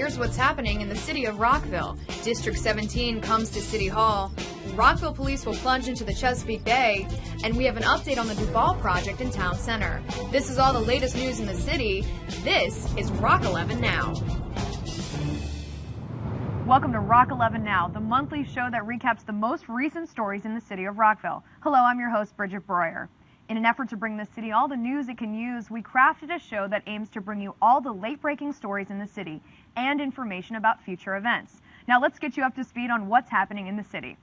here's what's happening in the city of Rockville. District 17 comes to City Hall. Rockville police will plunge into the Chesapeake Bay, and we have an update on the Duball project in Town Center. This is all the latest news in the city. This is Rock 11 Now. Welcome to Rock 11 Now, the monthly show that recaps the most recent stories in the city of Rockville. Hello, I'm your host, Bridget Breuer. In an effort to bring the city all the news it can use, we crafted a show that aims to bring you all the late breaking stories in the city and information about future events. Now let's get you up to speed on what's happening in the city.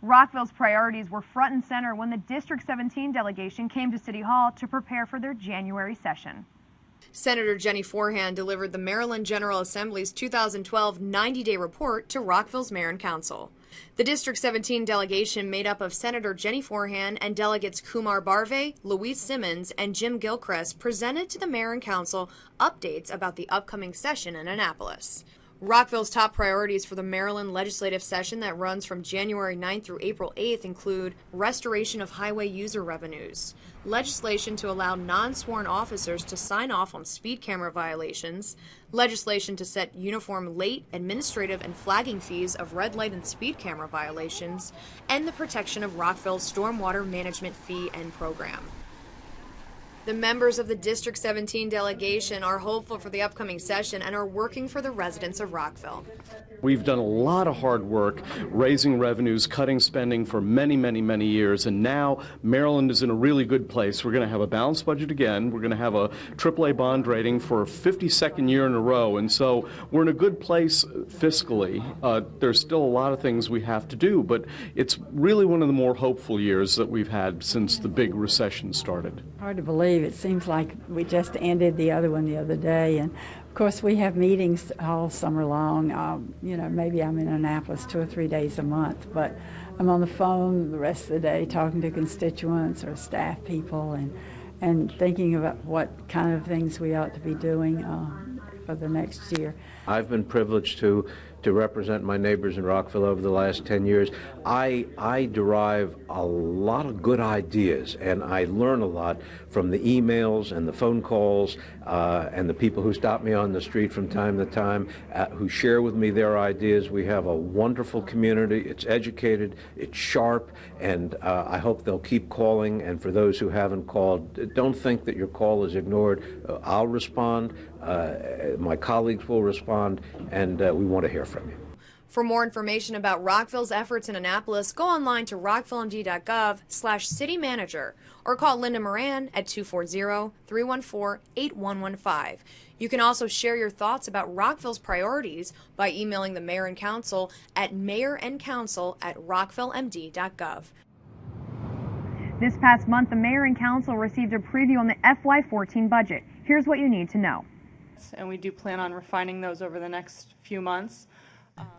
Rockville's priorities were front and center when the District 17 delegation came to City Hall to prepare for their January session. Senator Jennie Forehand delivered the Maryland General Assembly's 2012 90 day report to Rockville's Mayor and Council. The District 17 delegation, made up of Senator Jennie Forehand and delegates Kumar Barve, Luiz Simmons, and Jim Gilchrist, presented to the Mayor and Council updates about the upcoming session in Annapolis. Rockville's top priorities for the Maryland legislative session that runs from January 9th through April 8th include restoration of highway user revenues, legislation to allow non sworn officers to sign off on speed camera violations, legislation to set uniform late administrative and flagging fees of red light and speed camera violations, and the protection of Rockville's stormwater management fee and program. The members of the District 17 delegation are hopeful for the upcoming session and are working for the residents of Rockville. We've done a lot of hard work raising revenues, cutting spending for many, many, many years, and now Maryland is in a really good place. We're going to have a balanced budget again. We're going to have a AAA bond rating for a 52nd year in a row, and so we're in a good place fiscally. Uh, there's still a lot of things we have to do, but it's really one of the more hopeful years that we've had since the big recession started. Hard to believe. It seems like we just ended the other one the other day, and of course, we have meetings all summer long. Um, you know, maybe I'm in Annapolis two or three days a month, but I'm on the phone the rest of the day talking to constituents or staff people and and thinking about what kind of things we ought to be doing uh, for the next year. I've been privileged to to represent my neighbors in Rockville over the last 10 years. I, I derive a lot of good ideas and I learn a lot from the emails and the phone calls uh, and the people who stop me on the street from time to time uh, who share with me their ideas. We have a wonderful community. It's educated, it's sharp, and uh, I hope they'll keep calling. And for those who haven't called, don't think that your call is ignored. I'll respond. Uh, my colleagues will respond, and uh, we want to hear from you. For more information about Rockville's efforts in Annapolis, go online to rockvillemd.gov slash city manager or call Linda Moran at 240-314-8115. You can also share your thoughts about Rockville's priorities by emailing the mayor and council at mayorandcouncil at rockvillemd.gov. This past month, the mayor and council received a preview on the FY14 budget. Here's what you need to know and we do plan on refining those over the next few months.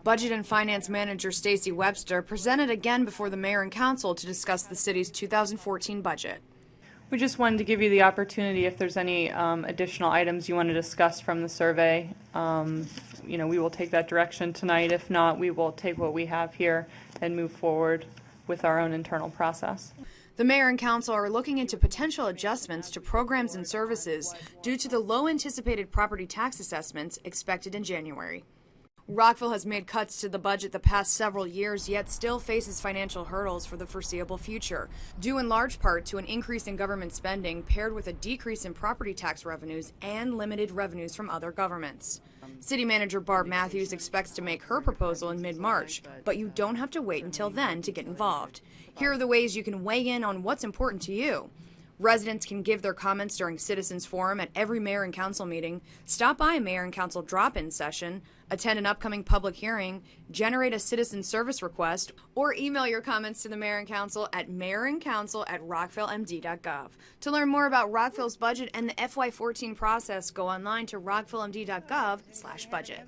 Budget and Finance Manager Stacy Webster presented again before the Mayor and Council to discuss the city's 2014 budget. We just wanted to give you the opportunity if there's any um, additional items you want to discuss from the survey. Um, you know, we will take that direction tonight. If not, we will take what we have here and move forward with our own internal process. The mayor and council are looking into potential adjustments to programs and services due to the low anticipated property tax assessments expected in January. Rockville has made cuts to the budget the past several years, yet still faces financial hurdles for the foreseeable future, due in large part to an increase in government spending paired with a decrease in property tax revenues and limited revenues from other governments. City Manager Barb Matthews expects to make her proposal in mid March, but you don't have to wait until then to get involved. Here are the ways you can weigh in on what's important to you. Residents can give their comments during Citizens Forum at every mayor and council meeting, stop by a mayor and council drop in session, attend an upcoming public hearing, generate a citizen service request, or email your comments to the mayor and council at mayorandcouncil at rockvillemd.gov. To learn more about Rockville's budget and the FY14 process, go online to rockvillemd.gov slash budget.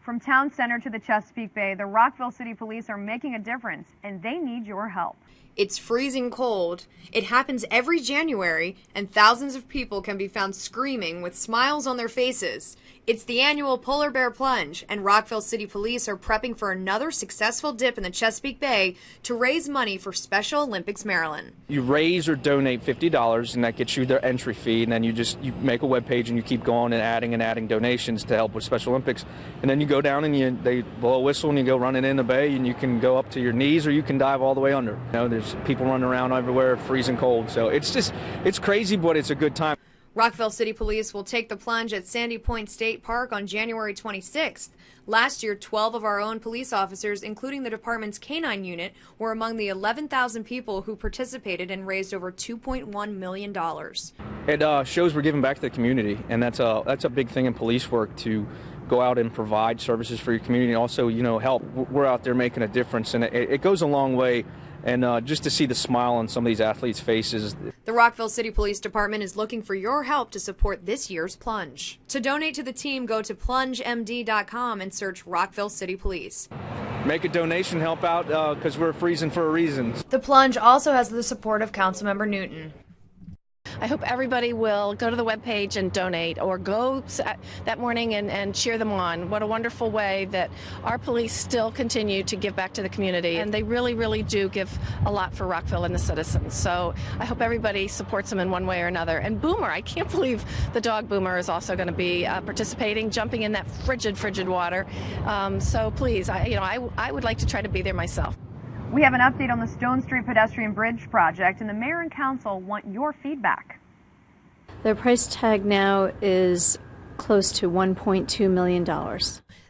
From town center to the Chesapeake Bay, the Rockville City Police are making a difference, and they need your help. It's freezing cold. It happens every January, and thousands of people can be found screaming with smiles on their faces. It's the annual Polar Bear Plunge, and Rockville City Police are prepping for another successful dip in the Chesapeake Bay to raise money for Special Olympics Maryland. You raise or donate fifty dollars, and that gets you their entry fee. And then you just you make a web page and you keep going and adding and adding donations to help with Special Olympics. And then you go down and you they blow a whistle and you go running in the bay and you can go up to your knees or you can dive all the way under. You know, there's people running around everywhere, freezing cold. So it's just it's crazy, but it's a good time. Rockville City Police will take the plunge at Sandy Point State Park on January 26th. Last year, 12 of our own police officers, including the department's canine unit, were among the 11,000 people who participated and raised over $2.1 million. It uh, shows we're giving back to the community, and that's a that's a big thing in police work to go out and provide services for your community. And also, you know, help. We're out there making a difference, and it, it goes a long way. And uh, just to see the smile on some of these athletes' faces. The Rockville City Police Department is looking for your help to support this year's plunge. To donate to the team, go to plungemd.com and search Rockville City Police. Make a donation, help out, because uh, we're freezing for a reason. The plunge also has the support of Councilmember Newton. I hope everybody will go to the webpage and donate or go that morning and, and cheer them on. What a wonderful way that our police still continue to give back to the community. And they really, really do give a lot for Rockville and the citizens. So I hope everybody supports them in one way or another. And Boomer, I can't believe the dog Boomer is also going to be uh, participating, jumping in that frigid, frigid water. Um, so please, I, you know, I, I would like to try to be there myself. We have an update on the Stone Street Pedestrian Bridge project, and the mayor and council want your feedback. Their price tag now is close to $1.2 million.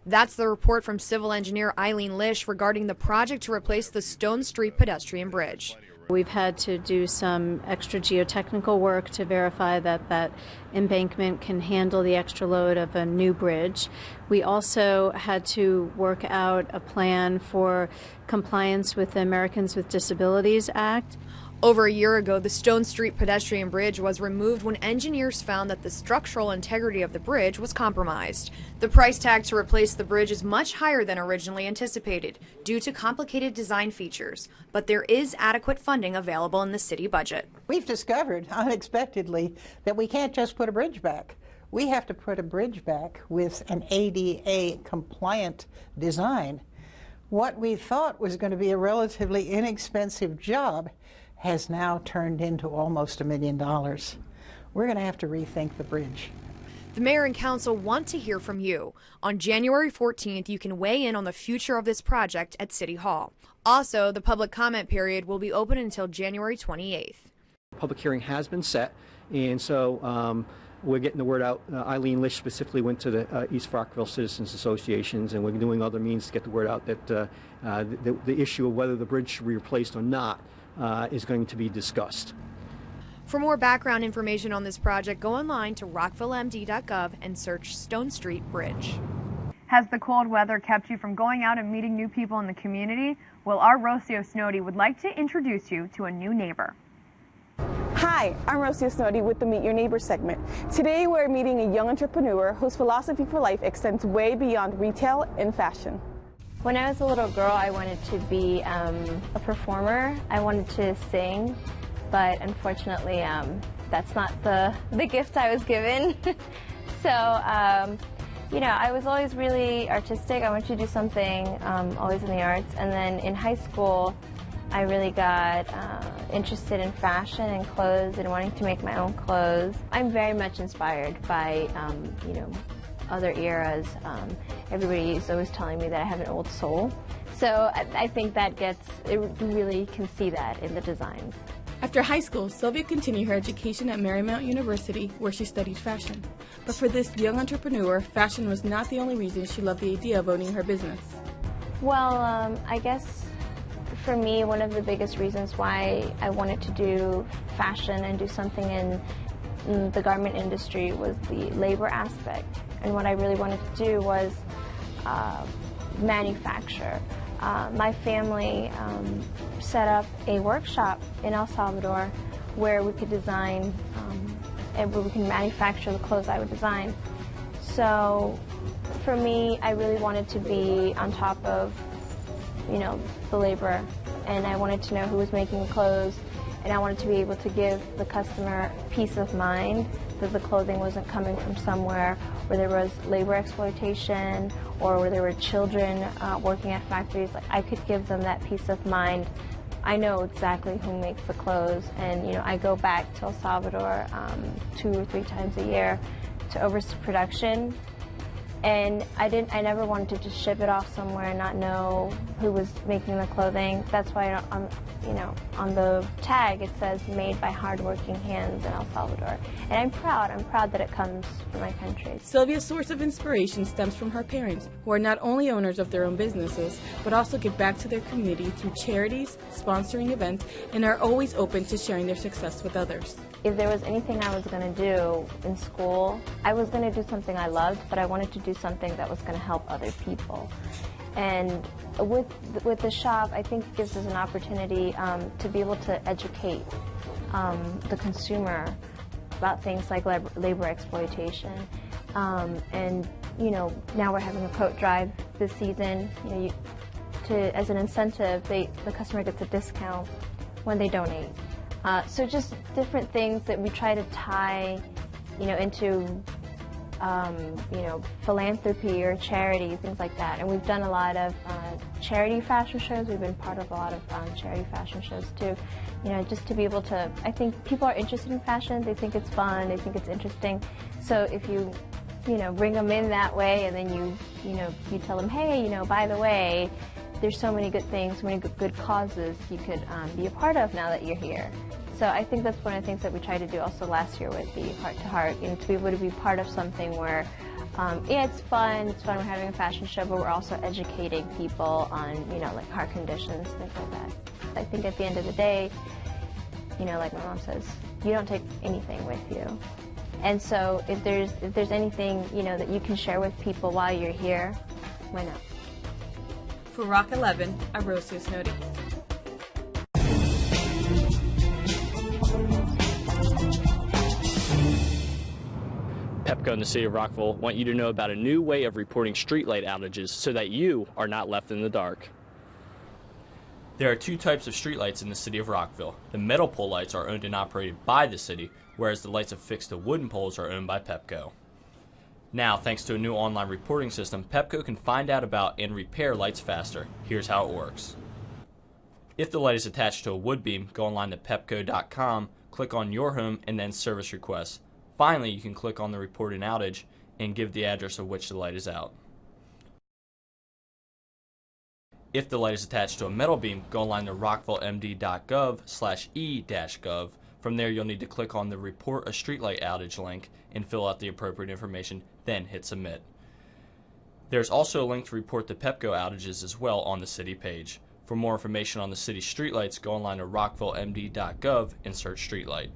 That's the report from civil engineer Eileen Lish regarding the project to replace the Stone Street pedestrian bridge. We've had to do some extra geotechnical work to verify that that embankment can handle the extra load of a new bridge. We also had to work out a plan for compliance with the Americans with Disabilities Act. Over a year ago, the Stone Street pedestrian bridge was removed when engineers found that the structural integrity of the bridge was compromised. The price tag to replace the bridge is much higher than originally anticipated due to complicated design features, but there is adequate funding available in the city budget. We've discovered unexpectedly that we can't just put a bridge back. We have to put a bridge back with an ADA compliant design. What we thought was going to be a relatively inexpensive job has now turned into almost a million dollars. We're going to have to rethink the bridge. The mayor and council want to hear from you. On January 14th, you can weigh in on the future of this project at City Hall. Also, the public comment period will be open until January 28th. Public hearing has been set, and so um, we're getting the word out. Uh, Eileen Lish specifically went to the uh, East Rockville Citizens Associations, and we're doing other means to get the word out that uh, uh the, the, issue of whether the bridge should be replaced or not uh, is going to be discussed. For more background information on this project, go online to rockvillemd.gov and search Stone Street Bridge. Has the cold weather kept you from going out and meeting new people in the community? Well, our Rocio Snowdy would like to introduce you to a new neighbor. Hi, I'm Rocio Snowdy with the Meet Your Neighbor segment. Today we're meeting a young entrepreneur whose philosophy for life extends way beyond retail and fashion. When I was a little girl, I wanted to be um, a performer. I wanted to sing, but unfortunately, um, that's not the, the gift I was given. so, um, you know, I was always really artistic. I wanted to do something um, always in the arts. And then in high school, I really got uh, interested in fashion and clothes and wanting to make my own clothes. I'm very much inspired by, um, you know, other eras. Um, everybody is always telling me that I have an old soul. So I, I think that gets, it, you really can see that in the designs. After high school, Sylvia continued her education at Marymount University, where she studied fashion. But for this young entrepreneur, fashion was not the only reason she loved the idea of owning her business. Well, um, I guess for me, one of the biggest reasons why I wanted to do fashion and do something in, in the garment industry was the labor aspect. And what I really wanted to do was uh, manufacture. Uh, my family um, set up a workshop in El Salvador where we could design um, and where we can manufacture the clothes I would design. So for me, I really wanted to be on top of, you know, the labor and I wanted to know who was making the clothes and I wanted to be able to give the customer peace of mind that the clothing wasn't coming from somewhere where there was labor exploitation or where there were children uh, working at factories. Like I could give them that peace of mind. I know exactly who makes the clothes, and you know I go back to El Salvador um, two or three times a year to oversee production and I didn't. I never wanted to just ship it off somewhere and not know who was making the clothing. That's why on, you know, on the tag it says "made by hardworking hands in El Salvador," and I'm proud. I'm proud that it comes from my country. Sylvia's source of inspiration stems from her parents, who are not only owners of their own businesses, but also give back to their community through charities, sponsoring events, and are always open to sharing their success with others if there was anything I was going to do in school, I was going to do something I loved, but I wanted to do something that was going to help other people. And with with the shop, I think it gives us an opportunity um, to be able to educate um, the consumer about things like labor, labor exploitation. Um, and you know, now we're having a coat drive this season. You know, you, to as an incentive, they the customer gets a discount when they donate. Uh, so just different things that we try to tie, you know, into, um, you know, philanthropy or charity, things like that. And we've done a lot of uh, charity fashion shows. We've been part of a lot of um, charity fashion shows too. You know, just to be able to, I think people are interested in fashion. They think it's fun. They think it's interesting. So if you you know, bring them in that way, and then you, you know, you tell them, hey, you know, by the way, there's so many good things, so many good causes you could um, be a part of now that you're here. So I think that's one of the things that we tried to do also last year with the Heart to Heart, you know, to be able to be part of something where, um, yeah, it's fun, it's fun, we're having a fashion show, but we're also educating people on, you know, like heart conditions, things like that. I think at the end of the day, you know, like my mom says, you don't take anything with you. And so if there's if there's anything, you know, that you can share with people while you're here, why not? For Rock 11, I'm Rosie Snowdy. PEPCO in the city of Rockville want you to know about a new way of reporting streetlight outages so that you are not left in the dark. There are two types of streetlights in the city of Rockville. The metal pole lights are owned and operated by the city, whereas the lights affixed to wooden poles are owned by PEPCO. Now, thanks to a new online reporting system, PEPCO can find out about and repair lights faster. Here's how it works. If the light is attached to a wood beam, go online to pepco.com, click on your home, and then service requests. Finally, you can click on the report an outage and give the address of which the light is out. If the light is attached to a metal beam, go online to rockvillemd.gov slash e-gov. From there, you'll need to click on the Report a Streetlight Outage link and fill out the appropriate information, then hit Submit. There's also a link to report the PEPCO outages as well on the city page. For more information on the city streetlights, go online to rockvillemd.gov and search streetlight.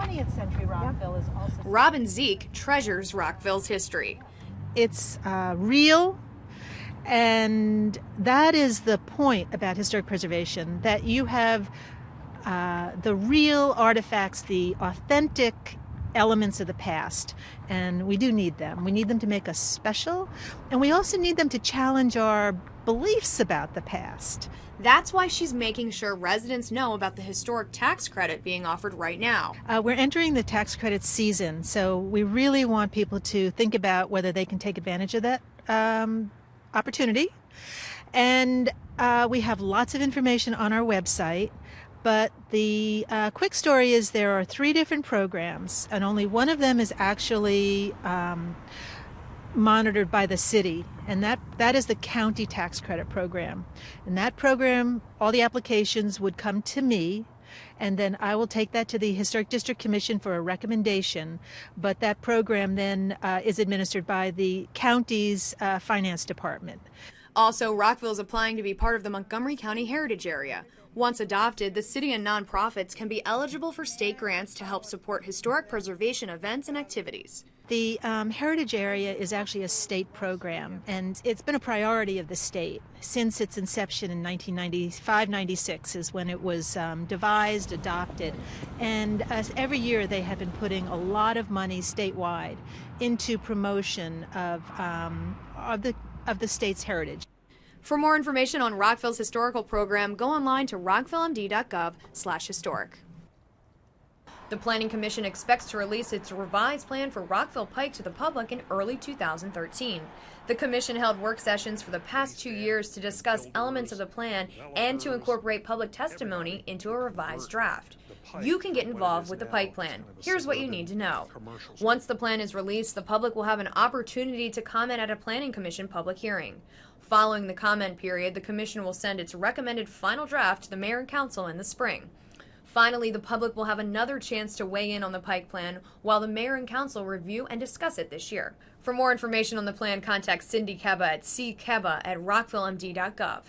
20th century Rockville is also. Robin Ziek treasures Rockville's history. It's uh, real, and that is the point about historic preservation that you have uh, the real artifacts, the authentic elements of the past, and we do need them. We need them to make us special, and we also need them to challenge our beliefs about the past. That's why she's making sure residents know about the historic tax credit being offered right now. Uh, we're entering the tax credit season, so we really want people to think about whether they can take advantage of that um, opportunity. And uh, we have lots of information on our website. But the uh, quick story is there are three different programs, and only one of them is actually um, monitored by the city, and that, that is the county tax credit program. And that program, all the applications would come to me, and then I will take that to the Historic District Commission for a recommendation. But that program then uh, is administered by the county's uh, finance department. Also, Rockville is applying to be part of the Montgomery County Heritage Area. Once adopted, the city and nonprofits can be eligible for state grants to help support historic preservation events and activities. The um, Heritage Area is actually a state program, and it's been a priority of the state since its inception in 1995-96 is when it was um, devised, adopted, and uh, every year they have been putting a lot of money statewide into promotion of, um, of, the, of the state's heritage. For more information on Rockville's historical program, go online to rockvillemd.gov slash historic. The Planning Commission expects to release its revised plan for Rockville Pike to the public in early 2013. The Commission held work sessions for the past two years to discuss elements of the plan and to incorporate public testimony into a revised draft. You can get involved with the Pike Plan. Here's what you need to know. Once the plan is released, the public will have an opportunity to comment at a Planning Commission public hearing. Following the comment period, the Commission will send its recommended final draft to the Mayor and Council in the spring. Finally, the public will have another chance to weigh in on the Pike Plan while the Mayor and Council review and discuss it this year. For more information on the plan, contact Cindy Kebba at ckeba at rockvillemd.gov.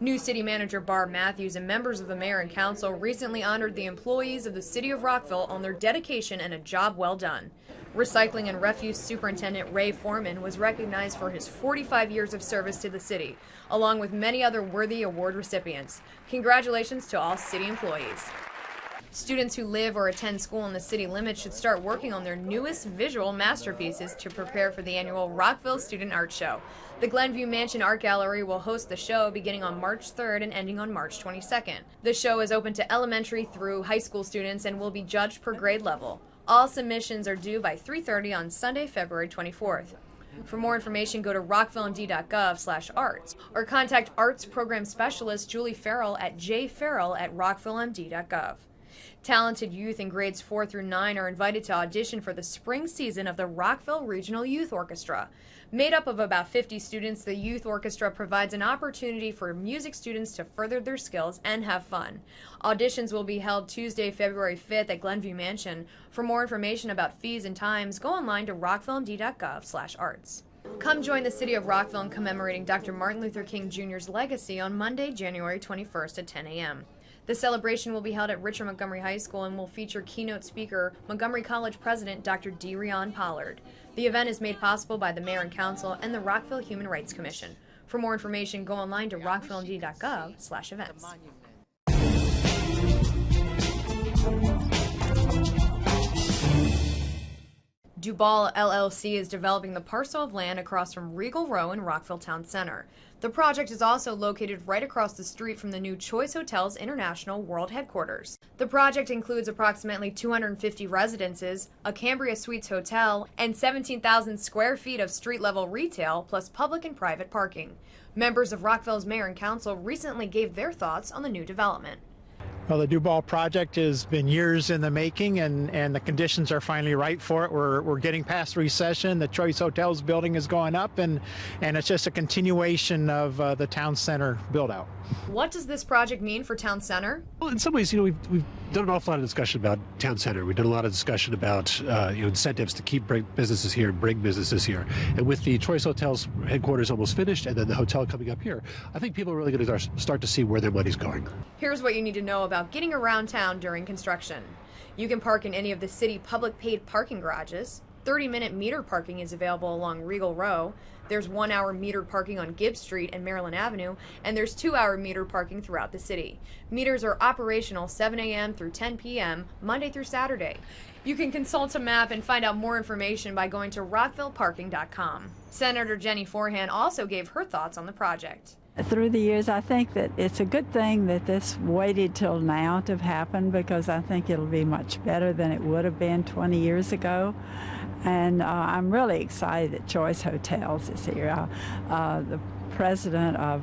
New City Manager Barb Matthews and members of the Mayor and Council recently honored the employees of the City of Rockville on their dedication and a job well done. Recycling and Refuse Superintendent Ray Foreman was recognized for his 45 years of service to the city, along with many other worthy award recipients. Congratulations to all city employees. Students who live or attend school in the city limits should start working on their newest visual masterpieces to prepare for the annual Rockville Student Art Show. The Glenview Mansion Art Gallery will host the show beginning on March 3rd and ending on March 22nd. The show is open to elementary through high school students and will be judged per grade level. All submissions are due by 3:30 on Sunday, February 24th. For more information, go to rockvillemd.gov slash arts or contact Arts Program Specialist Julie Farrell at jfarrell at rockvillemd.gov. Talented youth in grades 4 through 9 are invited to audition for the spring season of the Rockville Regional Youth Orchestra. Made up of about 50 students, the Youth Orchestra provides an opportunity for music students to further their skills and have fun. Auditions will be held Tuesday, February 5th at Glenview Mansion. For more information about fees and times, go online to rockvillemd.gov/arts. Come join the city of Rockville in commemorating Dr. Martin Luther King Jr.'s legacy on Monday, January 21st at 10 a.m. The celebration will be held at Richard Montgomery High School and will feature keynote speaker, Montgomery College President Dr. DeRionne Pollard. The event is made possible by the Mayor and Council and the Rockville Human Rights Commission. For more information, go online to rockvillemd.gov slash events. Duball LLC is developing the parcel of land across from Regal Row in Rockville Town Center. The project is also located right across the street from the new Choice Hotels International World Headquarters. The project includes approximately 250 residences, a Cambria Suites hotel, and 17,000 square feet of street level retail, plus public and private parking. Members of Rockville's mayor and council recently gave their thoughts on the new development. Well, the Duball project has been years in the making, and, and the conditions are finally right for it. We're, we're getting past recession. The Choice Hotels building is going up, and, and it's just a continuation of uh, the town center build out. What does this project mean for town center? Well, in some ways, you know, we've, we've done an awful lot of discussion about town center. We've done a lot of discussion about uh, you know incentives to keep businesses here and bring businesses here. And with the Choice Hotels headquarters almost finished, and then the hotel coming up here, I think people are really going to start to see where their money's going. Here's what you need to know about getting around town during construction. You can park in any of the city public paid parking garages. 30 minute meter parking is available along Regal Row. There's one hour metered parking on Gibbs Street and Maryland Avenue, and there's two hour meter parking throughout the city. Meters are operational 7 a.m. through 10 p.m., Monday through Saturday. You can consult a map and find out more information by going to rockvilleparking.com. Senator Jennie Forehand also gave her thoughts on the project. Through the years, I think that it's a good thing that this waited till now to happen because I think it'll be much better than it would have been 20 years ago. And uh, I'm really excited that Choice Hotels is here. Uh, uh, the president of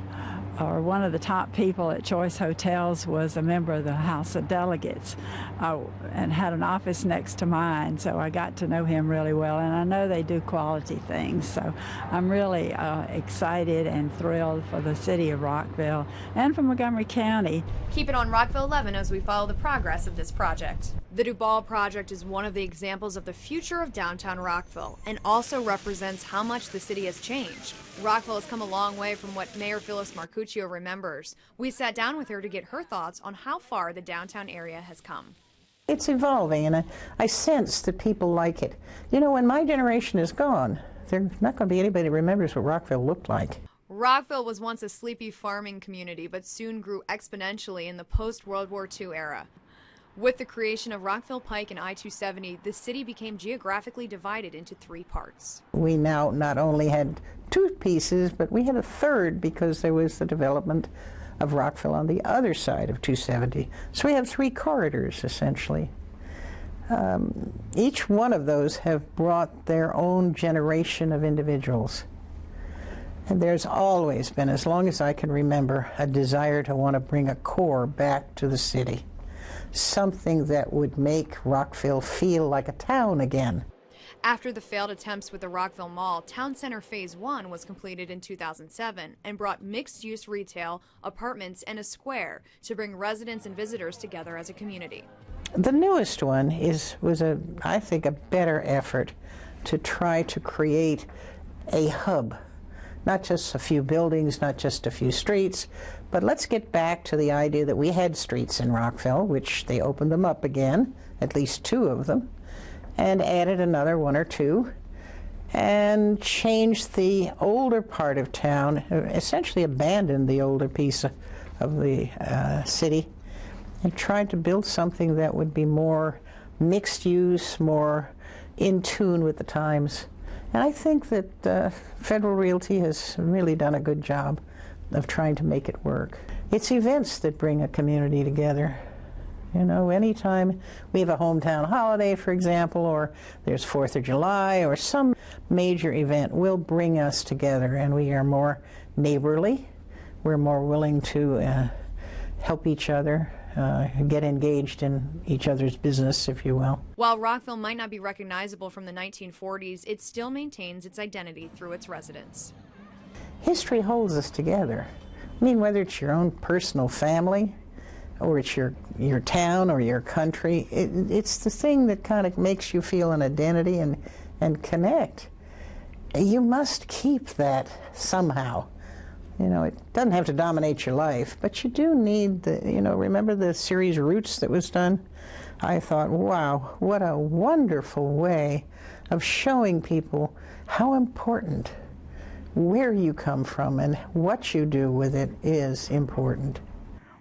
or one of the top people at Choice Hotels was a member of the House of Delegates uh, and had an office next to mine, so I got to know him really well, and I know they do quality things, so I'm really uh, excited and thrilled for the city of Rockville and for Montgomery County. Keep it on Rockville 11 as we follow the progress of this project. The Duball project is one of the examples of the future of downtown Rockville and also represents how much the city has changed. Rockville has come a long way from what Mayor Phyllis Marcuccio remembers. We sat down with her to get her thoughts on how far the downtown area has come. It's evolving, and I, I sense that people like it. You know, when my generation is gone, there's not going to be anybody that remembers what Rockville looked like. Rockville was once a sleepy farming community, but soon grew exponentially in the post World War II era. With the creation of Rockville Pike and I 270, the city became geographically divided into three parts. We now not only had two pieces, but we had a third because there was the development of Rockville on the other side of 270. So we have three corridors essentially. um, each one of those have brought their own generation of individuals. And there's always been, as long as I can remember, a desire to want to bring a core back to the city. Something that would make Rockville feel like a town again. After the failed attempts with the Rockville Mall, Town Center Phase 1 was completed in 2007 and brought mixed use retail, apartments, and a square to bring residents and visitors together as a community. The newest one is was a I think a better effort to try to create a hub. Not just a few buildings, not just a few streets, but let's get back to the idea that we had streets in Rockville, which they opened them up again, at least two of them, and added another one or two, and changed the older part of town, essentially abandoned the older piece of, the uh, city, and tried to build something that would be more mixed use, more in tune with the times. And I think that uh, Federal Realty has really done a good job of trying to make it work. It's events that bring a community together. You know, anytime we have a hometown holiday, for example, or there's Fourth of July, or some major event will bring us together, and we are more neighborly. We're more willing to uh, help each other, uh, get engaged in each other's business, if you will. While Rockville might not be recognizable from the 1940s, it still maintains its identity through its residents. History holds us together. I mean, whether it's your own personal family, or it's your your town or your country, it, it's the thing that kind of makes you feel an identity and and connect. You must keep that somehow. You know, it doesn't have to dominate your life, but you do need the, you know, remember the series Roots that was done? I thought, wow, what a wonderful way of showing people how important where you come from and what you do with it is important.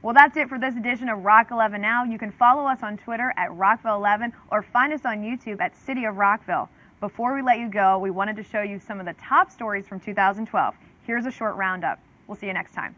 Well, that's it for this edition of Rock 11 Now. You can follow us on Twitter at Rockville11 or find us on YouTube at City of Rockville. Before we let you go, we wanted to show you some of the top stories from 2012. Here's a short roundup. We'll see you next time.